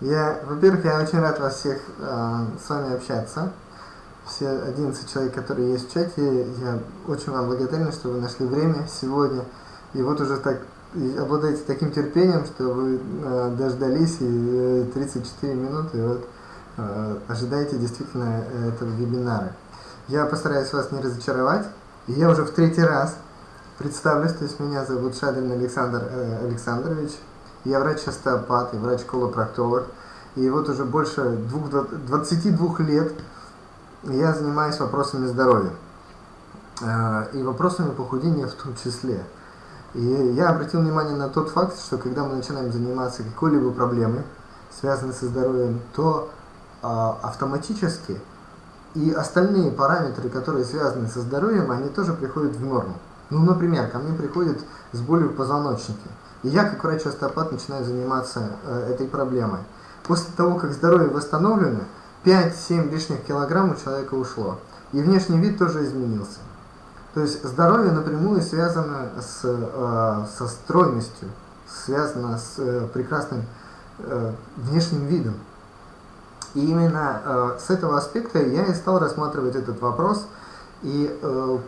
Я, во-первых, я очень рад вас всех э, с вами общаться. Все 11 человек, которые есть в чате, я очень вам благодарен, что вы нашли время сегодня. И вот уже так обладаете таким терпением, что вы э, дождались и э, 34 минуты, и вот э, ожидаете действительно этого вебинара. Я постараюсь вас не разочаровать. И я уже в третий раз представлюсь, то есть меня зовут Шадрин Александр э, Александрович. Я врач-остеопат и врач-колопроктолог. И вот уже больше двух, 22 лет я занимаюсь вопросами здоровья. Э, и вопросами похудения в том числе. И я обратил внимание на тот факт, что когда мы начинаем заниматься какой-либо проблемой, связанной со здоровьем, то а, автоматически и остальные параметры, которые связаны со здоровьем, они тоже приходят в норму. Ну, например, ко мне приходят с болью в позвоночнике. И я, как врач-остеопат, начинаю заниматься э, этой проблемой. После того, как здоровье восстановлено, 5-7 лишних килограмм у человека ушло. И внешний вид тоже изменился. То есть здоровье напрямую связано с, э, со стройностью, связано с э, прекрасным э, внешним видом. И именно э, с этого аспекта я и стал рассматривать этот вопрос. И э,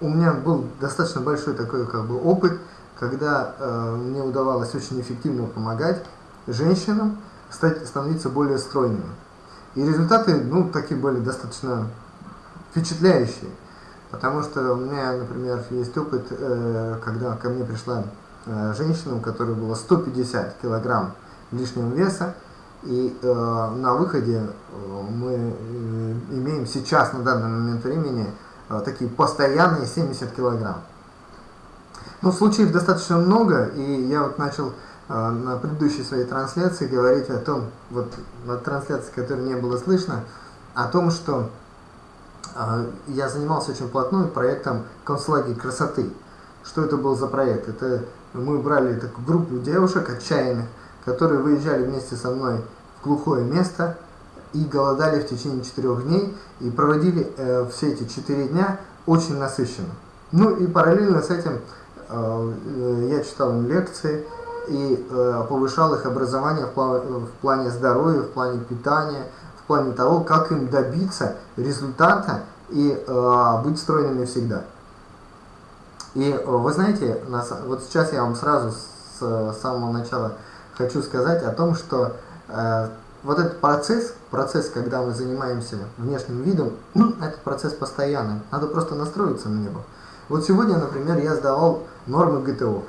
у меня был достаточно большой такой как бы опыт, когда э, мне удавалось очень эффективно помогать женщинам стать, становиться более стройными. И результаты, ну, такие были достаточно впечатляющие. Потому что у меня, например, есть опыт, э, когда ко мне пришла э, женщина, у которой было 150 килограмм лишнего веса, и э, на выходе э, мы э, имеем сейчас, на данный момент времени, э, такие постоянные 70 килограмм. Ну, случаев достаточно много, и я вот начал э, на предыдущей своей трансляции говорить о том, вот на трансляции, которой не было слышно, о том, что э, я занимался очень плотной проектом концлагерь красоты. Что это был за проект? Это мы брали такую группу девушек отчаянных, которые выезжали вместе со мной в глухое место и голодали в течение четырех дней и проводили э, все эти четыре дня очень насыщенно. Ну и параллельно с этим я читал им лекции и э, повышал их образование в плане здоровья, в плане питания, в плане того, как им добиться результата и э, быть стройными всегда. И вы знаете, вот сейчас я вам сразу с самого начала хочу сказать о том, что вот этот процесс, процесс, когда мы занимаемся внешним видом, это процесс постоянный. Надо просто настроиться на него. Вот сегодня, например, я сдавал нормы ГТО.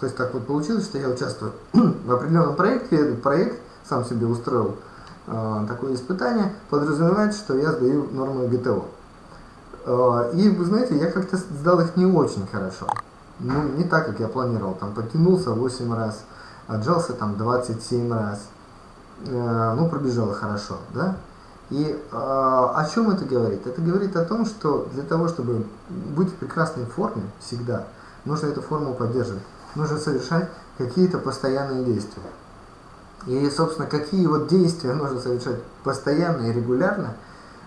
То есть так вот получилось, что я участвую в определенном проекте, этот проект сам себе устроил э, такое испытание, подразумевает, что я сдаю нормы ГТО. Э, и вы знаете, я как-то сдал их не очень хорошо. Ну, не так, как я планировал. Там потянулся 8 раз, отжался там 27 раз. Э, ну, пробежал хорошо, да? И э, о чем это говорит? Это говорит о том, что для того, чтобы быть в прекрасной форме всегда, нужно эту форму поддерживать. Нужно совершать какие-то постоянные действия. И, собственно, какие вот действия нужно совершать постоянно и регулярно,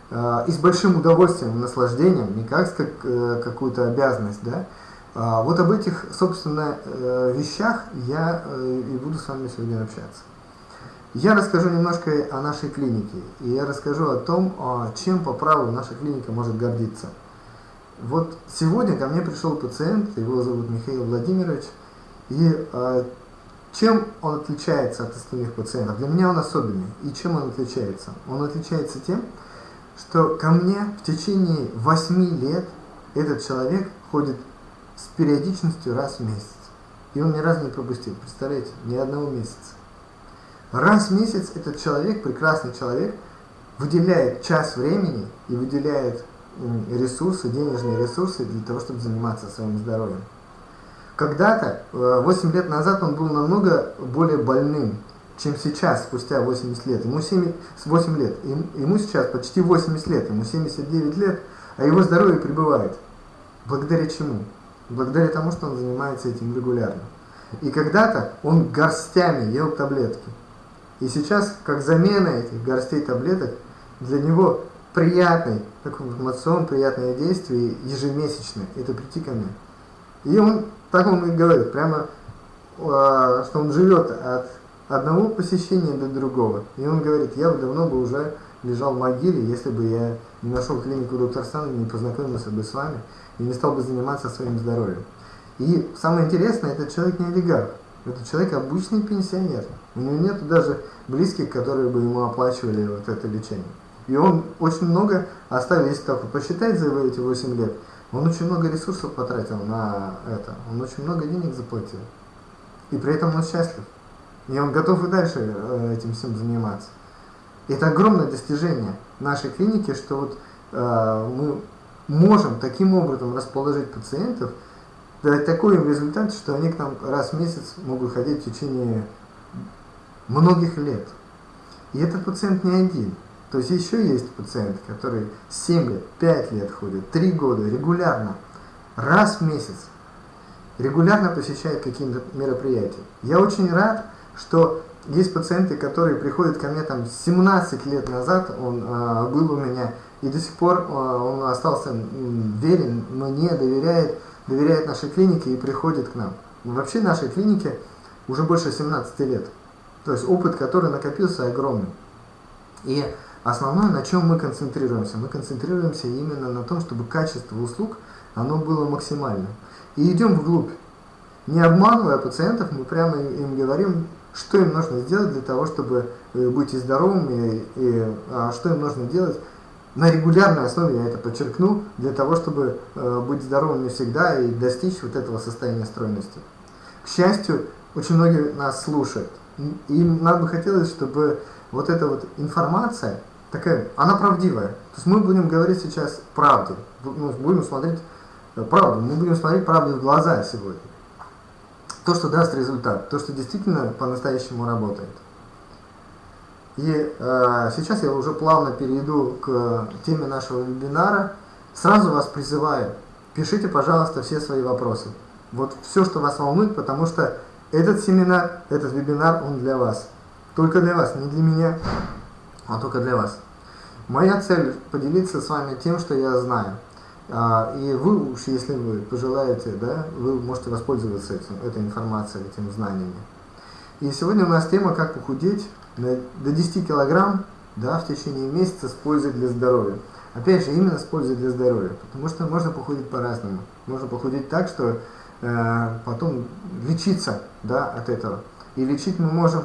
э, и с большим удовольствием, наслаждением, не как, как э, какую-то обязанность, да, а вот об этих, собственно, э, вещах я э, и буду с вами сегодня общаться. Я расскажу немножко о нашей клинике, и я расскажу о том, чем по праву наша клиника может гордиться. Вот сегодня ко мне пришел пациент, его зовут Михаил Владимирович, и а, чем он отличается от остальных пациентов? Для меня он особенный. И чем он отличается? Он отличается тем, что ко мне в течение 8 лет этот человек ходит с периодичностью раз в месяц. И он ни разу не пропустил, представляете, ни одного месяца. Раз в месяц этот человек, прекрасный человек, выделяет час времени и выделяет ресурсы, денежные ресурсы для того, чтобы заниматься своим здоровьем. Когда-то, 8 э, лет назад, он был намного более больным, чем сейчас, спустя 80 лет. Ему 7, 8 лет. Ему сейчас почти 80 лет, ему 79 лет, а его здоровье пребывает. Благодаря чему? Благодаря тому, что он занимается этим регулярно. И когда-то он горстями ел таблетки. И сейчас, как замена этих горстей таблеток, для него приятный, такой информацион, приятное действие ежемесячное, это прийти ко мне. И он, так он и говорит, прямо, а, что он живет от одного посещения до другого. И он говорит, я бы давно бы уже лежал в могиле, если бы я не нашел клинику доктор Сан, не познакомился бы с вами и не стал бы заниматься своим здоровьем. И самое интересное, этот человек не олигарх. Это человек обычный пенсионер. У него нет даже близких, которые бы ему оплачивали вот это лечение. И он очень много оставил, если так посчитать за эти 8 лет, он очень много ресурсов потратил на это. Он очень много денег заплатил. И при этом он счастлив. И он готов и дальше э, этим всем заниматься. Это огромное достижение нашей клиники, что вот э, мы можем таким образом расположить пациентов, дать такой им результат, что они к нам раз в месяц могут ходить в течение многих лет. И этот пациент не один. То есть еще есть пациенты, которые 7 лет, 5 лет ходят, 3 года, регулярно, раз в месяц, регулярно посещают какие-то мероприятия. Я очень рад, что есть пациенты, которые приходят ко мне там 17 лет назад, он э, был у меня, и до сих пор э, он остался верен, мне доверяет, доверяет нашей клинике и приходит к нам. Вообще нашей клинике уже больше 17 лет. То есть опыт, который накопился, огромный. И основное, на чем мы концентрируемся? Мы концентрируемся именно на том, чтобы качество услуг оно было максимальным. И идем вглубь. Не обманывая пациентов, мы прямо им говорим, что им нужно сделать для того, чтобы э, быть и здоровыми, и, и а, что им нужно делать на регулярной основе, я это подчеркну, для того, чтобы э, быть здоровыми всегда и достичь вот этого состояния стройности. К счастью, очень многие нас слушают. Им нам бы хотелось, чтобы вот эта вот информация, такая, она правдивая. То есть мы будем говорить сейчас правду, ну, будем смотреть э, правду, мы будем смотреть правду в глаза сегодня то, что даст результат, то, что действительно по-настоящему работает. И э, сейчас я уже плавно перейду к теме нашего вебинара. Сразу вас призываю, пишите, пожалуйста, все свои вопросы. Вот все, что вас волнует, потому что этот семинар, этот вебинар, он для вас. Только для вас, не для меня, а только для вас. Моя цель поделиться с вами тем, что я знаю. А, и вы уж, если вы пожелаете, да, вы можете воспользоваться этим, этой информацией, этими знаниями. И сегодня у нас тема «Как похудеть до 10 килограмм да, в течение месяца с пользой для здоровья». Опять же, именно с пользой для здоровья, потому что можно похудеть по-разному. Можно похудеть так, что э, потом лечиться да, от этого. И лечить мы можем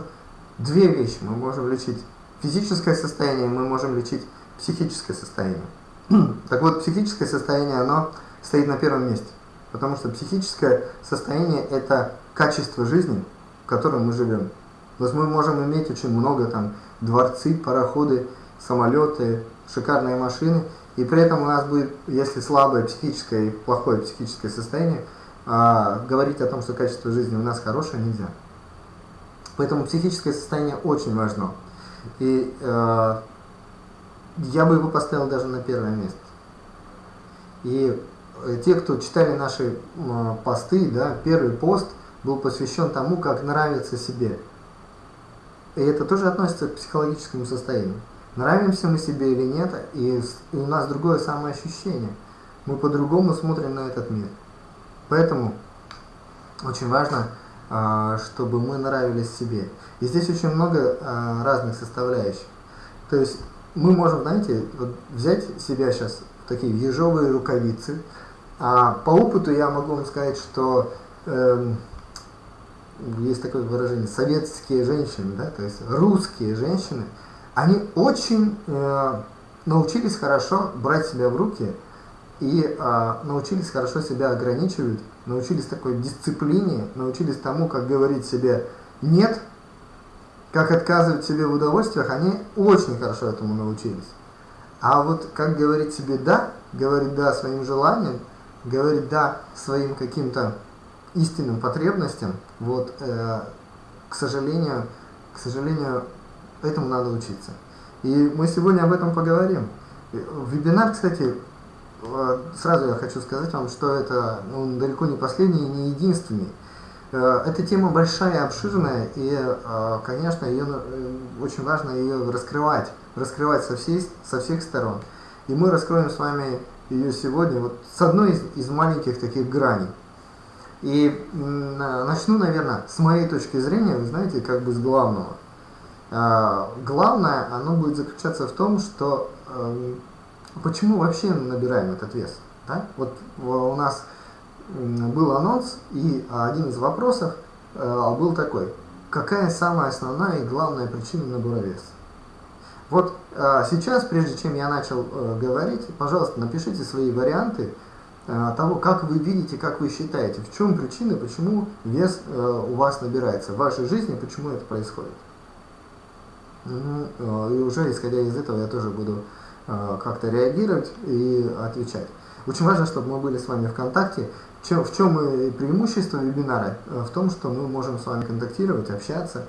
две вещи. Мы можем лечить физическое состояние, мы можем лечить психическое состояние. Так вот, психическое состояние, оно стоит на первом месте. Потому что психическое состояние – это качество жизни, в котором мы живем. То есть мы можем иметь очень много там дворцы, пароходы, самолеты, шикарные машины, и при этом у нас будет, если слабое психическое и плохое психическое состояние, а, говорить о том, что качество жизни у нас хорошее, нельзя. Поэтому психическое состояние очень важно. И э, я бы его поставил даже на первое место. И э, те, кто читали наши посты, да, первый пост был посвящен тому, как нравится себе. И это тоже относится к психологическому состоянию. Нравимся мы себе или нет, и, и у нас другое самоощущение. Мы по-другому смотрим на этот мир. Поэтому очень важно, чтобы мы нравились себе. И здесь очень много а, разных составляющих. То есть мы можем, знаете, вот взять себя сейчас в такие ежовые рукавицы. А по опыту я могу вам сказать, что э, есть такое выражение, советские женщины, да, то есть русские женщины, они очень э, научились хорошо брать себя в руки и э, научились хорошо себя ограничивать, научились такой дисциплине, научились тому, как говорить себе «нет», как отказывать себе в удовольствиях, они очень хорошо этому научились. А вот как говорить себе «да», говорить «да» своим желаниям, говорить «да» своим каким-то истинным потребностям, вот, э, к сожалению, к сожалению, этому надо учиться. И мы сегодня об этом поговорим. Вебинар, кстати, э, сразу я хочу сказать вам, что это ну, далеко не последний и не единственный. Э, эта тема большая, обширная, и, э, конечно, ее, э, очень важно ее раскрывать, раскрывать со, всей, со всех сторон. И мы раскроем с вами ее сегодня вот с одной из, из маленьких таких граней. И начну, наверное, с моей точки зрения, вы знаете, как бы с главного. Главное, оно будет заключаться в том, что эм, почему вообще набираем этот вес. Да? Вот у нас был анонс, и один из вопросов э, был такой, какая самая основная и главная причина набора веса? Вот э, сейчас, прежде чем я начал э, говорить, пожалуйста, напишите свои варианты того, как вы видите, как вы считаете, в чем причина, почему вес у вас набирается в вашей жизни, почему это происходит. И уже исходя из этого я тоже буду как-то реагировать и отвечать. Очень важно, чтобы мы были с вами в контакте. В чем преимущество вебинара? Э, в том, что мы можем с вами контактировать, общаться.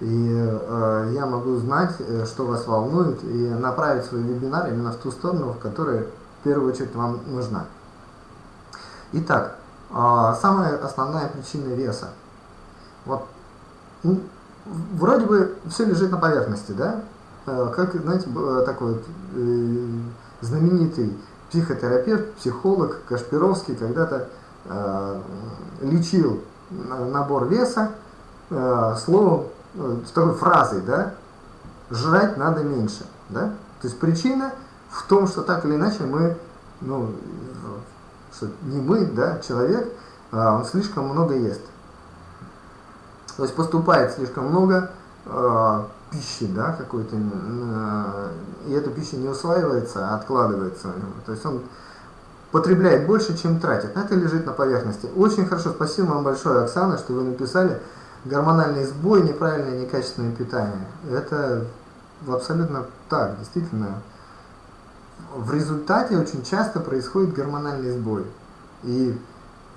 И э, я могу знать, э, что вас волнует, и направить свой вебинар именно в ту сторону, в которой в первую очередь вам нужна. Итак, э, самая основная причина веса. Вот, вроде бы все лежит на поверхности, да? Э, как, знаете, такой вот, э, знаменитый психотерапевт, психолог Кашпировский когда-то э, лечил набор веса э, словом, э, такой фразой, да, жрать надо меньше, да, то есть причина в том, что так или иначе мы, ну, что не мы, да, человек, э, он слишком много ест. То есть поступает слишком много, э, пищи, да, какой-то, э, и эта пища не усваивается, а откладывается. То есть он потребляет больше, чем тратит. Это лежит на поверхности. Очень хорошо, спасибо вам большое, Оксана, что вы написали гормональный сбой, неправильное, некачественное питание. Это абсолютно так, действительно. В результате очень часто происходит гормональный сбой. И,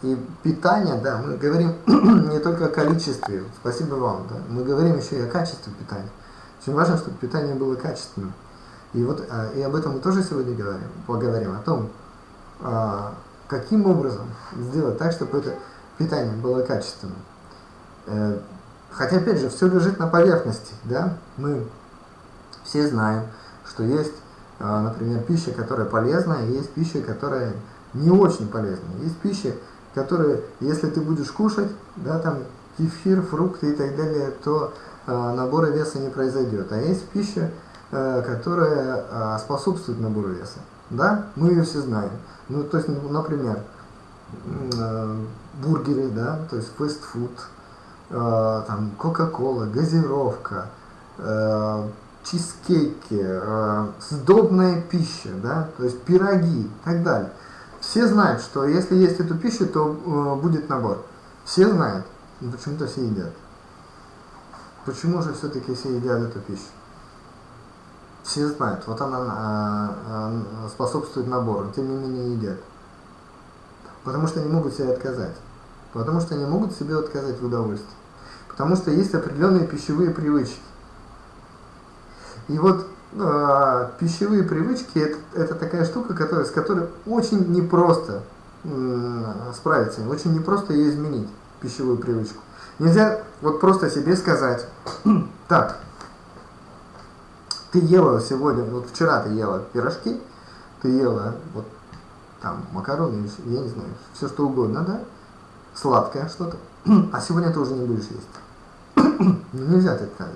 и питание, да, мы говорим не только о количестве, спасибо вам, да, мы говорим еще и о качестве питания. Очень важно, чтобы питание было качественным. И вот а, и об этом мы тоже сегодня говорим, поговорим, о том, а, каким образом сделать так, чтобы это питание было качественным. Э, хотя, опять же, все лежит на поверхности, да, мы все знаем, что есть, а, например, пища, которая полезная, и есть пища, которая не очень полезная. Есть пища, которые, если ты будешь кушать, да, там, кефир, фрукты и так далее, то Э, набора веса не произойдет. А есть пища, э, которая э, способствует набору веса. Да, мы ее все знаем. Ну, то есть, ну, например, бургеры, да, то есть фастфуд, там, кока-кола, газировка, чизкейки, сдобная пища, да, то есть пироги и так далее. Все знают, что если есть эту пищу, то будет набор. Все знают, но почему-то все едят. Почему же все-таки все едят эту пищу? Все знают, вот она а, а, способствует набору, тем не менее едят. Потому что они могут себе отказать. Потому что они могут себе отказать в удовольствии. Потому что есть определенные пищевые привычки. И вот э, пищевые привычки это, это такая штука, которая, с которой очень непросто справиться, очень непросто ее изменить, пищевую привычку. Нельзя вот просто себе сказать, так, ты ела сегодня, вот вчера ты ела пирожки, ты ела вот там макароны, я не знаю, все что угодно, да, сладкое что-то, а сегодня ты уже не будешь есть. ну, нельзя так сказать.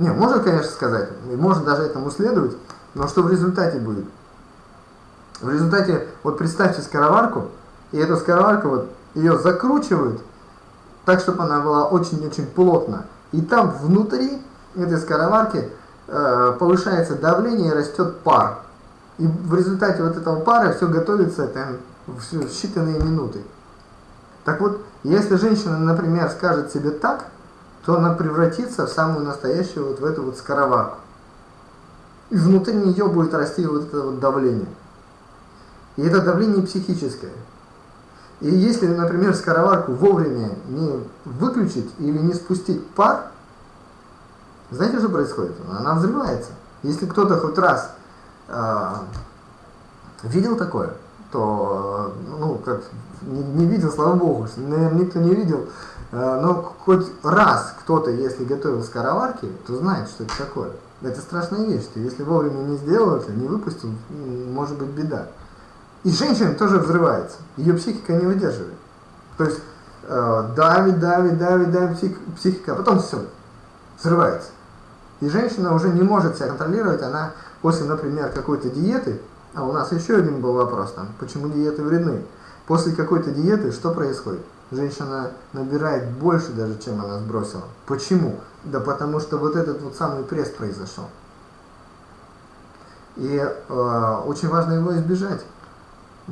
Не, можно, конечно, сказать, можно даже этому следовать, но что в результате будет? В результате, вот представьте скороварку, и эту скороварку вот ее закручивают, так, чтобы она была очень-очень плотно. И там внутри этой скороварки э, повышается давление и растет пар. И в результате вот этого пара все готовится там, в считанные минуты. Так вот, если женщина, например, скажет себе так, то она превратится в самую настоящую вот в эту вот скороварку. И внутри нее будет расти вот это вот давление. И это давление психическое. И если, например, скороварку вовремя не выключить или не спустить пар, знаете, что происходит? Она взрывается. Если кто-то хоть раз э, видел такое, то, ну, как, не, не видел, слава богу, наверное, никто не видел, но хоть раз кто-то, если готовил скороварки, то знает, что это такое. Это страшная вещь, что если вовремя не сделал это, не выпустил, может быть беда. И женщина тоже взрывается, ее психика не выдерживает. То есть э, давит, давит, давит, давит псих, психика, а потом все, взрывается. И женщина уже не может себя контролировать, она после, например, какой-то диеты, а у нас еще один был вопрос там, почему диеты вредны. После какой-то диеты что происходит? Женщина набирает больше даже, чем она сбросила. Почему? Да потому что вот этот вот самый пресс произошел. И э, очень важно его избежать.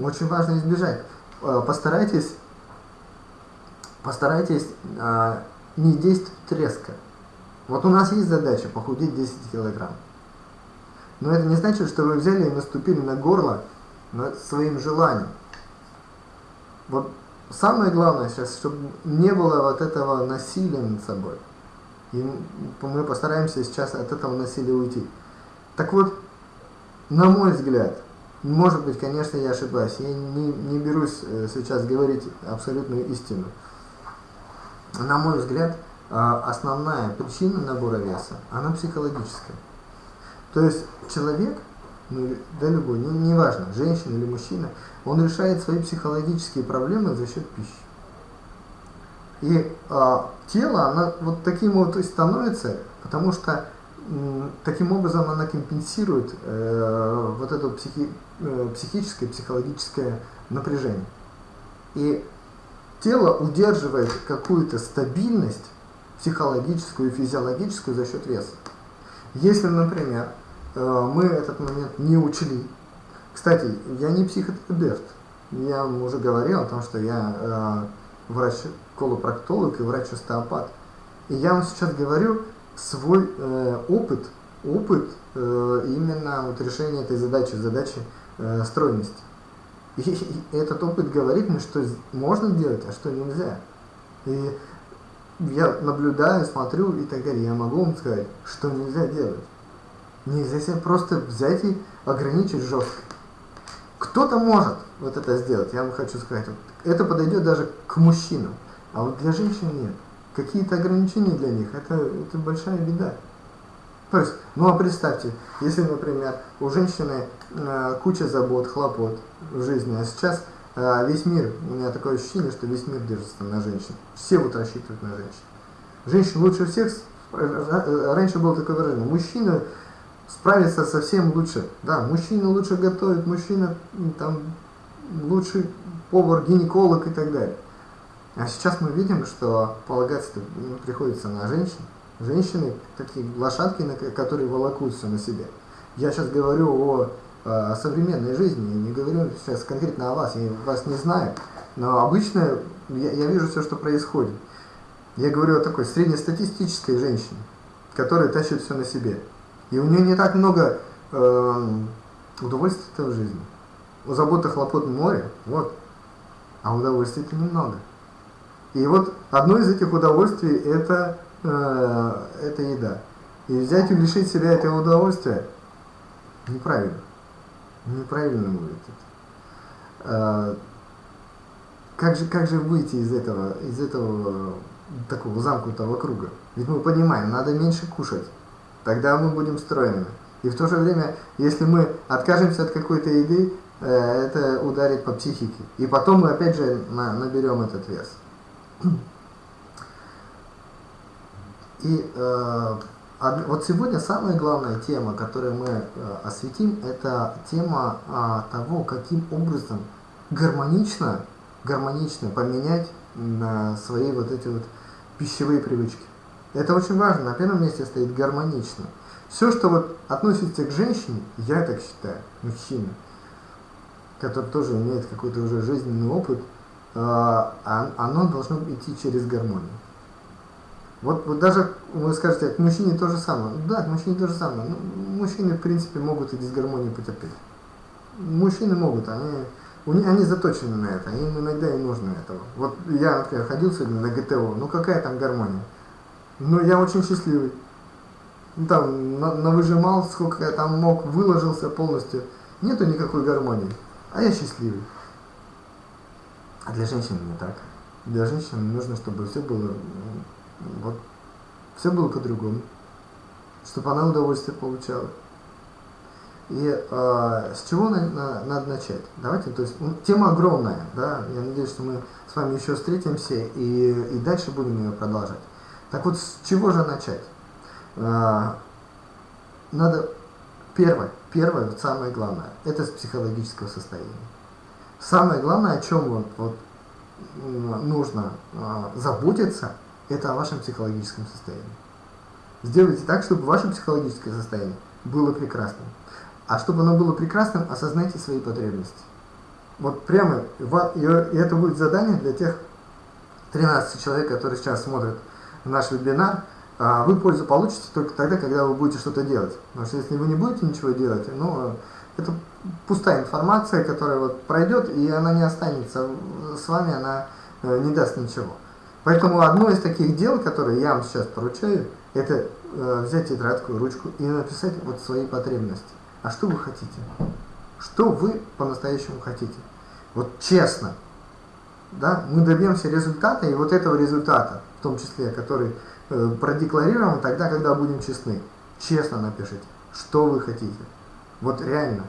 Очень важно избежать. Э, постарайтесь, постарайтесь э, не действовать резко. Вот у нас есть задача похудеть 10 килограмм. Но это не значит, что вы взяли и наступили на горло своим желанием. Вот самое главное сейчас, чтобы не было вот этого насилия над собой. И мы постараемся сейчас от этого насилия уйти. Так вот, на мой взгляд, может быть, конечно, я ошибаюсь, я не, не берусь э, сейчас говорить абсолютную истину. На мой взгляд, а, основная причина набора веса, она психологическая. То есть человек, ну, да любой, не, не важно, женщина или мужчина, он решает свои психологические проблемы за счет пищи. И а, тело, оно вот таким вот и становится, потому что м, таким образом она компенсирует э, вот это психи, э, психическое, психологическое напряжение. И тело удерживает какую-то стабильность психологическую и физиологическую за счет веса. Если, например, э, мы этот момент не учли, кстати, я не психотерапевт, я уже говорил о том, что я э, врач-колопроктолог и врач-остеопат. И я вам сейчас говорю свой э, опыт, опыт именно вот решения этой задачи, задачи стройности. И, и этот опыт говорит мне, что можно делать, а что нельзя. И я наблюдаю, смотрю и так далее, я могу вам сказать, что нельзя делать. Нельзя себя просто взять и ограничить жестко. Кто-то может вот это сделать, я вам хочу сказать. Это подойдет даже к мужчинам, а вот для женщин нет. Какие-то ограничения для них, это, это большая беда. То есть, ну а представьте, если, например, у женщины э, куча забот, хлопот в жизни, а сейчас а, весь мир, у меня такое ощущение, что весь мир держится на женщин. Все вот рассчитывают на женщин. Женщина лучше всех, раньше было такое выражение, мужчина справится совсем лучше. Да, мужчина лучше готовит, мужчина там лучший повар, гинеколог и так далее. А сейчас мы видим, что полагаться ну, приходится на женщин. Женщины такие лошадки, которые волокутся на себе. Я сейчас говорю о о современной жизни. Я не говорю сейчас конкретно о вас, я вас не знаю. Но обычно я, я вижу все, что происходит. Я говорю о такой среднестатистической женщине, которая тащит все на себе. И у нее не так много э, удовольствия в жизни. У заботы хлопот море, вот. А удовольствий-то немного. И вот одно из этих удовольствий это, э, это еда. И взять и лишить себя этого удовольствия неправильно неправильно будет это. А, как же, как же выйти из этого, из этого такого замкнутого круга? Ведь мы понимаем, надо меньше кушать, тогда мы будем стройными. И в то же время, если мы откажемся от какой-то еды, э, это ударит по психике. И потом мы опять же наберем этот вес. И э, вот сегодня самая главная тема, которую мы э, осветим, это тема а, того, каким образом гармонично, гармонично поменять свои вот эти вот пищевые привычки. Это очень важно. На первом месте стоит гармонично. Все, что вот относится к женщине, я так считаю, мужчина, который тоже имеет какой-то уже жизненный опыт, а, оно должно идти через гармонию. Вот, вот даже вы скажете, к мужчине то же самое. Да, к мужчине то же самое. Ну, мужчины, в принципе, могут и дисгармонию потерпеть. Мужчины могут, они, они заточены на это, им иногда и нужно этого. Вот я, например, ходил сегодня на ГТО, ну какая там гармония? Ну, я очень счастливый. Ну, там, на, навыжимал, сколько я там мог, выложился полностью. Нету никакой гармонии. А я счастливый. А для женщин не так. Для женщин нужно, чтобы все было вот все было по-другому, чтобы она удовольствие получала. И э, с чего на, на, надо начать? Давайте, то есть тема огромная, да, я надеюсь, что мы с вами еще встретимся и, и дальше будем ее продолжать. Так вот, с чего же начать? Э, надо первое, первое, самое главное, это с психологического состояния. Самое главное, о чем вот, вот нужно э, заботиться, это о вашем психологическом состоянии. Сделайте так, чтобы ваше психологическое состояние было прекрасным. А чтобы оно было прекрасным, осознайте свои потребности. Вот прямо, и это будет задание для тех 13 человек, которые сейчас смотрят наш вебинар. А вы пользу получите только тогда, когда вы будете что-то делать. Потому что если вы не будете ничего делать, ну, это пустая информация, которая вот пройдет, и она не останется с вами, она э, не даст ничего. Поэтому одно из таких дел, которые я вам сейчас поручаю, это э, взять тетрадку, ручку и написать вот свои потребности. А что вы хотите? Что вы по-настоящему хотите? Вот честно. Да, мы добьемся результата, и вот этого результата, в том числе, который э, продекларирован тогда, когда будем честны. Честно напишите, что вы хотите. Вот реально.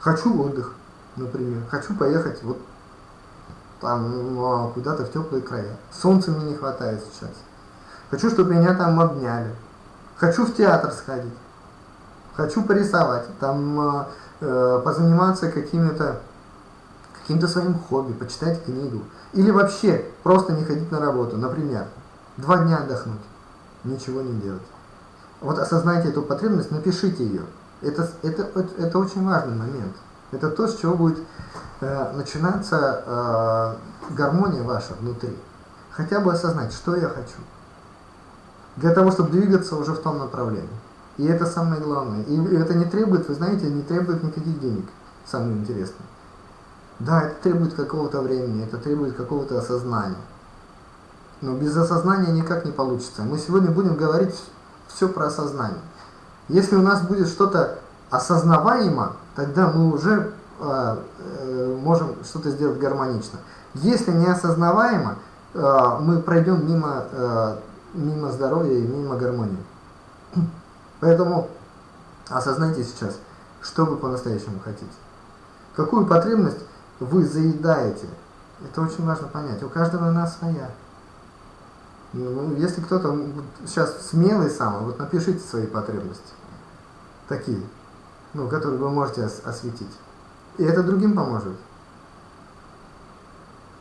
Хочу отдых, например. Хочу поехать вот там ну, куда-то в теплые края. Солнца мне не хватает сейчас. Хочу, чтобы меня там обняли. Хочу в театр сходить. Хочу порисовать. Там э, э позаниматься какими-то каким-то своим хобби, почитать книгу. Или вообще просто не ходить на работу. Например, два дня отдохнуть. Ничего не делать. Вот осознайте эту потребность, напишите ее. Это, это, это, очень важный момент. Это то, с чего будет э, начинаться э, гармония ваша внутри. Хотя бы осознать, что я хочу. Для того, чтобы двигаться уже в том направлении. И это самое главное. И это не требует, вы знаете, не требует никаких денег. Самое интересное. Да, это требует какого-то времени, это требует какого-то осознания. Но без осознания никак не получится. Мы сегодня будем говорить все про осознание. Если у нас будет что-то осознаваемо, тогда мы уже э, э, можем что-то сделать гармонично. Если не осознаваемо, э, мы пройдем мимо, э, мимо здоровья и мимо гармонии. Поэтому осознайте сейчас, что вы по-настоящему хотите. Какую потребность вы заедаете. Это очень важно понять. У каждого она своя. Ну, если кто-то сейчас смелый сам, вот напишите свои потребности. Такие ну, который вы можете ос осветить. И это другим поможет.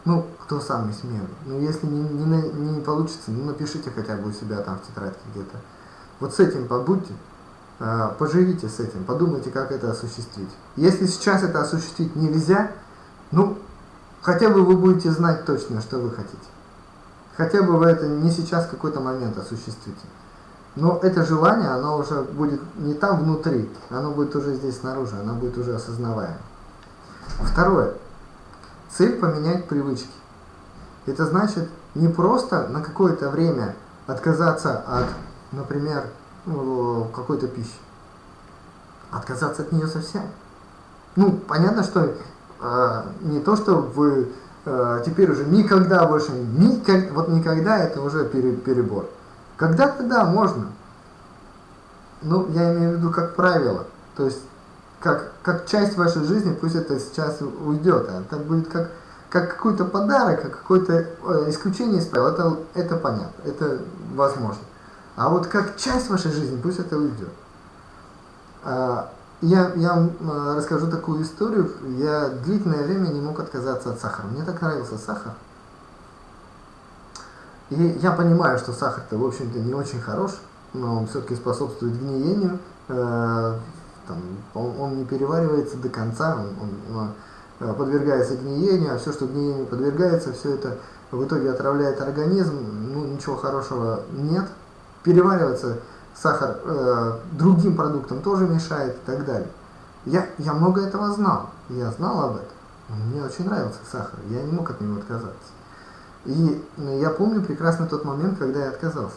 Ну, кто самый смелый. Ну, если не, не, не получится, ну, напишите хотя бы у себя там в тетрадке где-то. Вот с этим побудьте, э, поживите с этим, подумайте, как это осуществить. Если сейчас это осуществить нельзя, ну, хотя бы вы будете знать точно, что вы хотите. Хотя бы вы это не сейчас какой-то момент осуществите. Но это желание, оно уже будет не там внутри, оно будет уже здесь снаружи, оно будет уже осознаваемо. Второе. Цель поменять привычки. Это значит не просто на какое-то время отказаться от, например, ну, какой-то пищи. Отказаться от нее совсем. Ну, понятно, что э, не то, что вы э, теперь уже никогда больше, никак, вот никогда это уже перебор. Когда-то да, можно. Ну, я имею в виду как правило. То есть, как, как часть вашей жизни, пусть это сейчас уйдет. А это будет как, как какой-то подарок, как какое-то э, исключение из правил. Это, это понятно, это возможно. А вот как часть вашей жизни, пусть это уйдет. А, я, я вам э, расскажу такую историю. Я длительное время не мог отказаться от сахара. Мне так нравился сахар. И я понимаю, что сахар-то, в общем-то, не очень хорош, но он все-таки способствует гниению. Э, там, он, он не переваривается до конца, он, он э, подвергается гниению, а все, что гниению подвергается, все это в итоге отравляет организм, ну, ничего хорошего нет. Перевариваться сахар э, другим продуктам тоже мешает и так далее. Я, я много этого знал, я знал об этом. Мне очень нравился сахар, я не мог от него отказаться. И ну, я помню прекрасно тот момент, когда я отказался.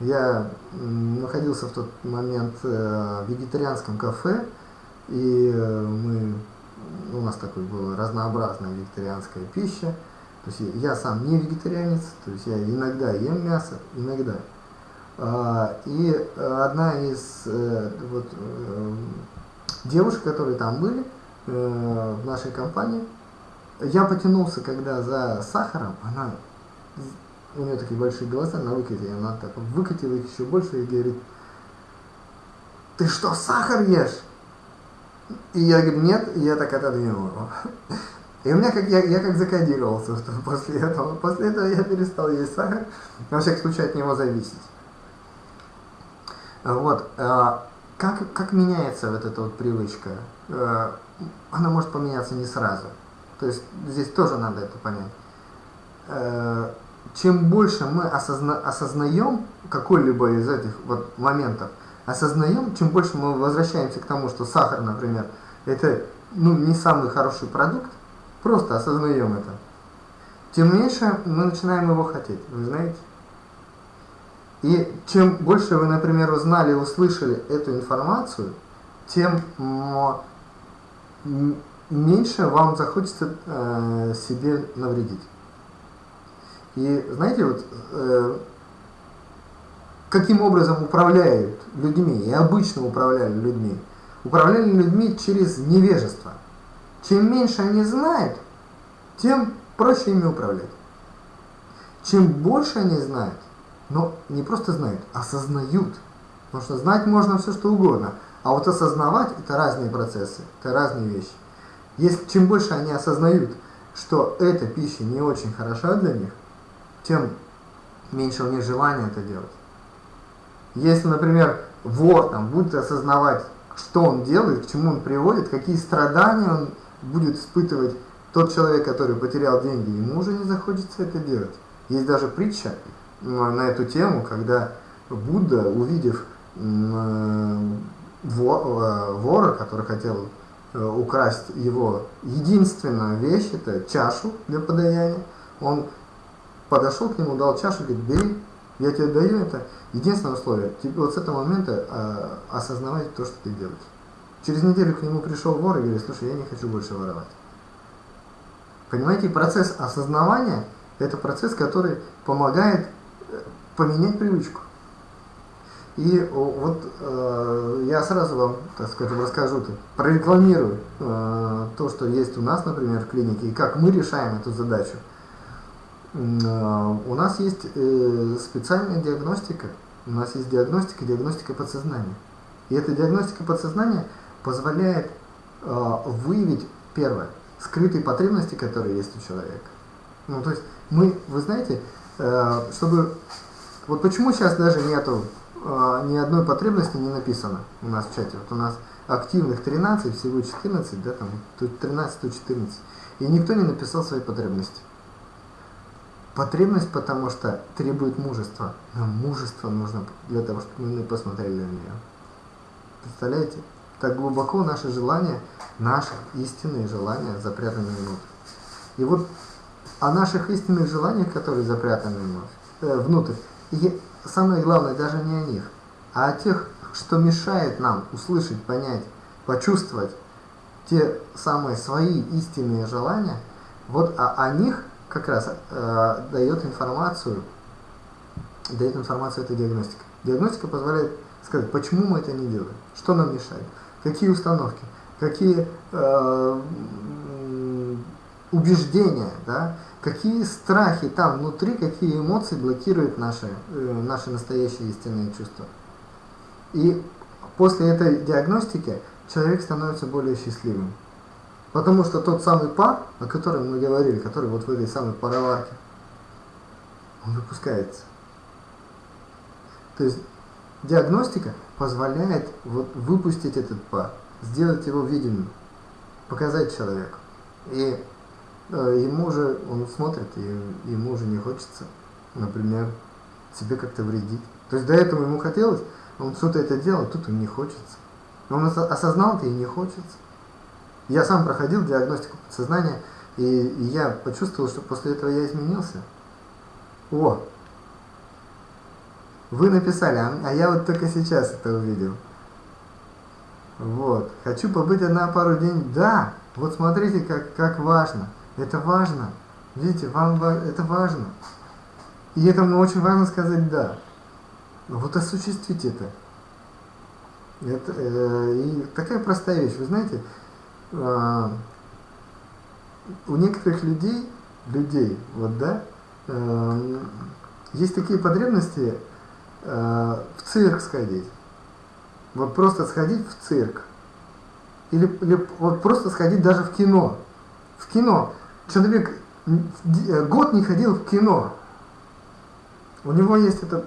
Я находился в тот момент э, в вегетарианском кафе, и э, мы, у нас такой была разнообразная вегетарианская пища. То есть я сам не вегетарианец, то есть я иногда ем мясо, иногда. А, и одна из, э, вот, девушек, которые там были э, в нашей компании, я потянулся, когда за сахаром, она, у нее такие большие глаза на выкате, она так выкатила их еще больше и говорит, ты что, сахар ешь? И я говорю, нет, и я так отодвинул его. И у меня как я, я как закодировался что после этого. После этого я перестал есть сахар, во всяком случае от него зависеть. Вот. А, как, как меняется вот эта вот привычка? А, она может поменяться не сразу. То есть здесь тоже надо это понять. А, чем больше мы осозна, осознаем какой-либо из этих вот моментов, осознаем, чем больше мы возвращаемся к тому, что сахар, например, это ну, не самый хороший продукт, просто осознаем это, тем меньше мы начинаем его хотеть, вы знаете? И чем больше вы, например, узнали, услышали эту информацию, тем меньше вам захочется э, себе навредить. И знаете, вот э, каким образом управляют людьми, и обычно управляли людьми, управляли людьми через невежество. Чем меньше они знают, тем проще ими управлять. Чем больше они знают, но не просто знают, а осознают. Потому что знать можно все что угодно, а вот осознавать это разные процессы, это разные вещи. Если, чем больше они осознают, что эта пища не очень хороша для них, тем меньше у них желания это делать. Если, например, вор там, будет осознавать, что он делает, к чему он приводит, какие страдания он будет испытывать тот человек, который потерял деньги, ему уже не захочется это делать. Есть даже притча на эту тему, когда Будда, увидев э, вора, который хотел э, украсть его единственную вещь, это чашу для подаяния, он подошел к нему, дал чашу, говорит, бери, я тебе даю это. Единственное условие, тебе вот с этого момента а, осознавать то, что ты делаешь. Через неделю к нему пришел вор и говорит, слушай, я не хочу больше воровать. Понимаете, процесс осознавания – это процесс, который помогает э, поменять привычку. И вот э, я сразу вам, так скажем, расскажу, -то, прорекламирую э, то, что есть у нас, например, в клинике, и как мы решаем эту задачу. Э, у нас есть э, специальная диагностика, у нас есть диагностика, диагностика подсознания. И эта диагностика подсознания позволяет э, выявить, первое, скрытые потребности, которые есть у человека. Ну, то есть мы, вы знаете, чтобы... Вот почему сейчас даже нету ни одной потребности не написано у нас в чате. Вот у нас активных 13, всего 14, да, там, тут 13, тут 14. И никто не написал свои потребности. Потребность, потому что требует мужества. Нам мужество нужно для того, чтобы мы посмотрели на нее. Представляете? Так глубоко наши желания, наши истинные желания запрятаны внутрь. И вот о наших истинных желаниях, которые запрятаны э, внутрь, и самое главное даже не о них, а о тех, что мешает нам услышать, понять, почувствовать те самые свои истинные желания, вот о, о них как раз э, дает информацию, дает информацию эта диагностика. Диагностика позволяет сказать, почему мы это не делаем, что нам мешает, какие установки, какие э, убеждения, да, какие страхи там внутри, какие эмоции блокируют наши, э, наши настоящие истинные чувства. И после этой диагностики человек становится более счастливым. Потому что тот самый пар, о котором мы говорили, который вот в этой самой пароварке, он выпускается. То есть диагностика позволяет вот выпустить этот пар, сделать его видимым, показать человеку. И ему уже, он смотрит, и ему уже не хочется, например, себе как-то вредить. То есть до этого ему хотелось, он что-то это делал, тут ему не хочется. Он осознал это и не хочется. Я сам проходил диагностику подсознания, и, и я почувствовал, что после этого я изменился. О! Вы написали, а, а я вот только сейчас это увидел. Вот. Хочу побыть одна пару дней. Да! Вот смотрите, как, как важно. Это важно. Видите, вам это важно. И этому очень важно сказать «да». Вот осуществить это. Это, э, и такая простая вещь, вы знаете, э, у некоторых людей, людей, вот да, э, есть такие потребности э, в цирк сходить. Вот просто сходить в цирк. Или, или вот просто сходить даже в кино. В кино. Человек э, год не ходил в кино. У него есть это...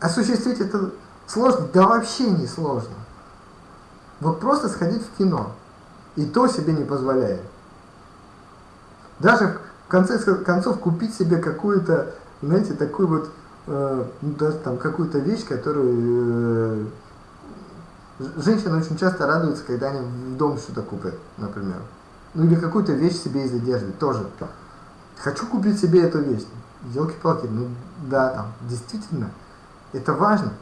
Осуществить это сложно? Да вообще не сложно. Вот просто сходить в кино. И то себе не позволяет. Даже в конце концов купить себе какую-то, знаете, такую вот, э, ну, даже там какую-то вещь, которую... Э, женщины очень часто радуются, когда они в дом что-то купят, например. Ну или какую-то вещь себе из одежды, тоже. Хочу купить себе эту вещь. Елки-палки, ну да, там, действительно, это важно.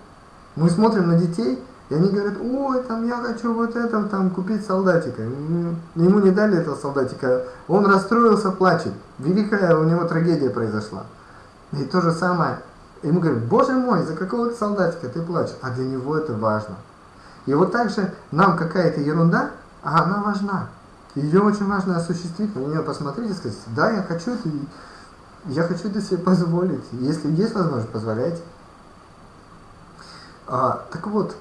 Мы смотрим на детей, и они говорят, ой, там я хочу вот это, там купить солдатика. Ему не дали этого солдатика, он расстроился, плачет. Великая у него трагедия произошла. И то же самое, ему говорят, боже мой, за какого-то солдатика ты плачешь. А для него это важно. И вот так же нам какая-то ерунда, а она важна. Ее очень важно осуществить, на нее посмотреть и сказать, да, я хочу это, я хочу это себе позволить. Если есть возможность, позволяйте. А, так вот,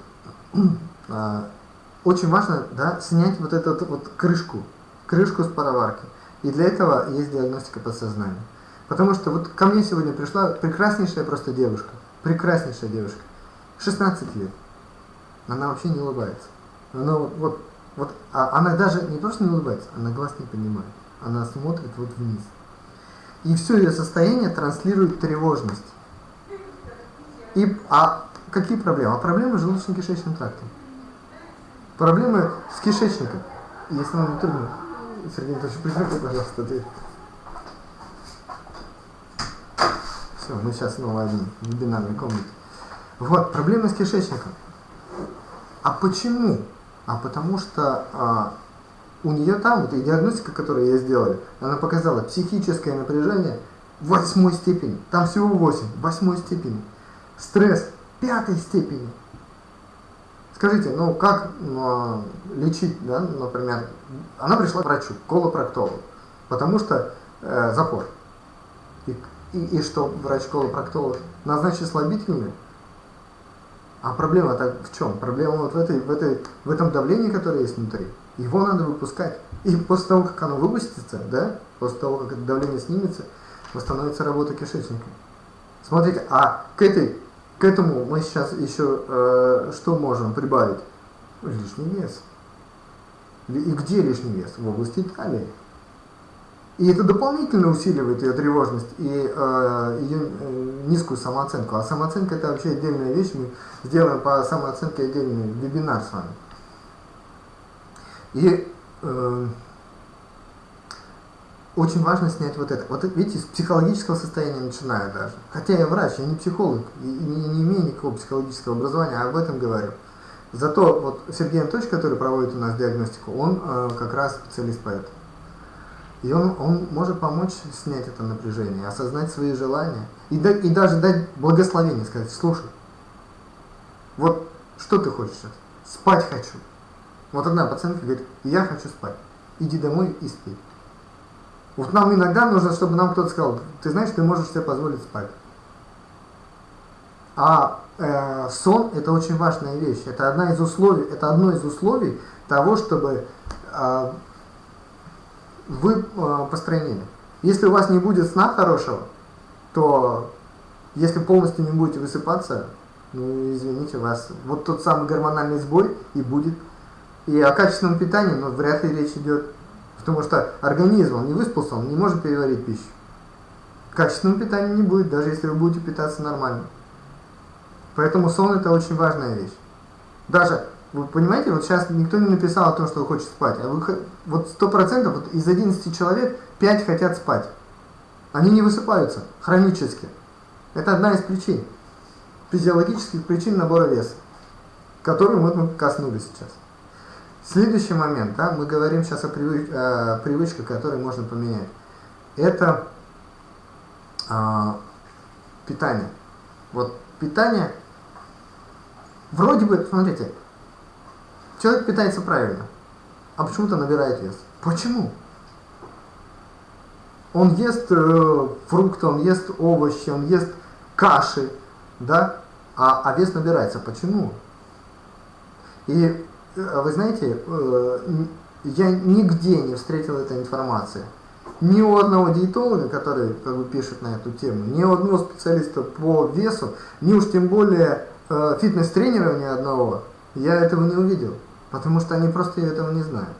а, очень важно да, снять вот эту вот крышку, крышку с пароварки. И для этого есть диагностика подсознания. Потому что вот ко мне сегодня пришла прекраснейшая просто девушка, прекраснейшая девушка, 16 лет. Она вообще не улыбается. Она вот, вот, вот а она даже не просто не улыбается, она глаз не поднимает. Она смотрит вот вниз. И все ее состояние транслирует тревожность. И, а Какие проблемы? А проблемы с желудочно-кишечным трактом. Проблемы с кишечником. Если вам не трудно, Сергей Анатольевич, прикройте, пожалуйста, дверь. Все, мы сейчас снова одни в вебинарной комнате. Вот, проблемы с кишечником. А почему? А потому что а, у нее там, вот и диагностика, которую я сделали, она показала психическое напряжение восьмой степени. Там всего 8, восьмой степени. Стресс пятой степени. Скажите, ну как ну, лечить, да, например, она пришла к врачу, колопроктологу, потому что э, запор. И, и, и что врач-колопроктолог назначит слабительные? А проблема-то в чем? Проблема вот в, этой, в, этой, в этом давлении, которое есть внутри. Его надо выпускать. И после того, как оно выпустится, да, после того, как это давление снимется, восстановится работа кишечника. Смотрите, а к этой к этому мы сейчас еще э, что можем прибавить? Лишний вес. И где лишний вес? В области талии. И это дополнительно усиливает ее тревожность и э, ее э, низкую самооценку. А самооценка это вообще отдельная вещь. Мы сделаем по самооценке отдельный вебинар с вами. И э, очень важно снять вот это. Вот видите, с психологического состояния начинаю даже. Хотя я врач, я не психолог, и не, не имею никакого психологического образования, а об этом говорю. Зато вот Сергей Анатольевич, который проводит у нас диагностику, он э, как раз специалист по этому. И он, он может помочь снять это напряжение, осознать свои желания. И, да, и даже дать благословение, сказать, слушай, вот что ты хочешь? Спать хочу. Вот одна пациентка говорит, я хочу спать. Иди домой и спи. Вот нам иногда нужно, чтобы нам кто-то сказал, ты знаешь, ты можешь себе позволить спать. А э, сон это очень важная вещь. Это одна из условий, это одно из условий того, чтобы э, вы э, построенили. Если у вас не будет сна хорошего, то если полностью не будете высыпаться, ну извините вас, вот тот самый гормональный сбой и будет. И о качественном питании, но ну, вряд ли речь идет. Потому что организм, он не выспался, он не может переварить пищу. Качественного питания не будет, даже если вы будете питаться нормально. Поэтому сон это очень важная вещь. Даже, вы понимаете, вот сейчас никто не написал о том, что хочет спать. А вы, вот сто процентов вот из 11 человек 5 хотят спать. Они не высыпаются хронически. Это одна из причин. Физиологических причин набора веса, которую мы коснулись сейчас. Следующий момент, да, мы говорим сейчас о, привыч, о привычках, которые можно поменять. Это э, питание. Вот питание, вроде бы, смотрите, человек питается правильно, а почему-то набирает вес. Почему? Он ест э, фрукты, он ест овощи, он ест каши, да, а, а вес набирается. Почему? И э, вы знаете, э, я нигде не встретил этой информации. Ни у одного диетолога, который как бы, пишет на эту тему, ни у одного специалиста по весу, ни уж тем более э, фитнес-тренера ни одного, я этого не увидел. Потому что они просто этого не знают.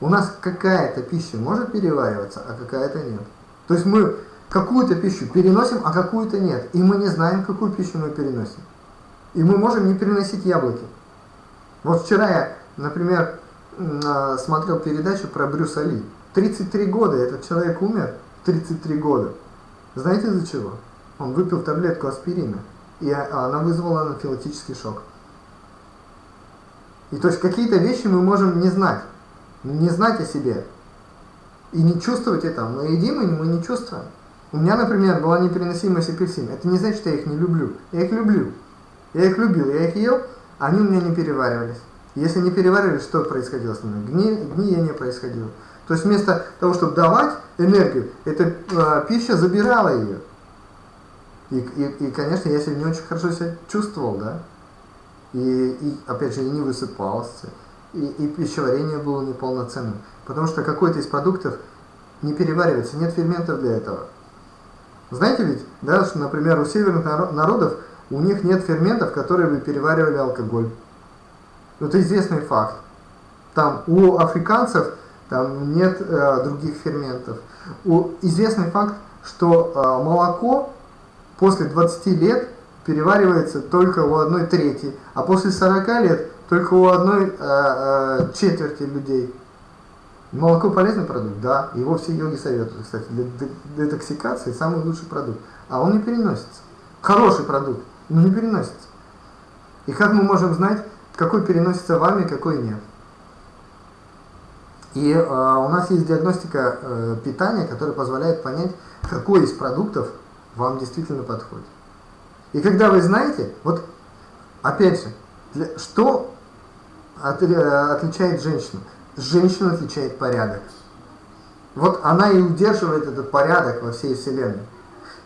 У нас какая-то пища может перевариваться, а какая-то нет. То есть мы какую-то пищу переносим, а какую-то нет. И мы не знаем, какую пищу мы переносим. И мы можем не переносить яблоки. Вот вчера я, например, а, смотрел передачу про Брюса Ли. 33 года, этот человек умер 33 года. Знаете из-за чего? Он выпил таблетку аспирина, и она вызвала анафилактический шок. И то есть какие-то вещи мы можем не знать, не знать о себе и не чувствовать это. Мы едим, и мы не чувствуем. У меня, например, была непереносимость апельсин. Это не значит, что я их не люблю. Я их люблю. Я их любил, я их ел, а они у меня не переваривались. Если не переваривались, что происходило с ними? Гни, гниение происходило. То есть вместо того, чтобы давать энергию, эта э, пища забирала ее. И, и, и, конечно, я себя не очень хорошо себя чувствовал, да. И, и опять же, и не высыпался. И, и пищеварение было неполноценным. Потому что какой-то из продуктов не переваривается, нет ферментов для этого. Знаете ведь, да, что, например, у северных народов у них нет ферментов, которые бы переваривали алкоголь. Это известный факт. Там у африканцев там нет э, других ферментов. У, известный факт, что э, молоко после 20 лет переваривается только у одной трети, а после 40 лет только у одной э, э, четверти людей. Молоко полезный продукт, да, его все йоги советуют, кстати, для детоксикации самый лучший продукт, а он не переносится. Хороший продукт, но не переносится. И как мы можем знать, какой переносится вами, какой нет? И э, у нас есть диагностика э, питания, которая позволяет понять, какой из продуктов вам действительно подходит. И когда вы знаете, вот опять же, для, что от, отличает женщину? Женщину отличает порядок. Вот она и удерживает этот порядок во всей Вселенной.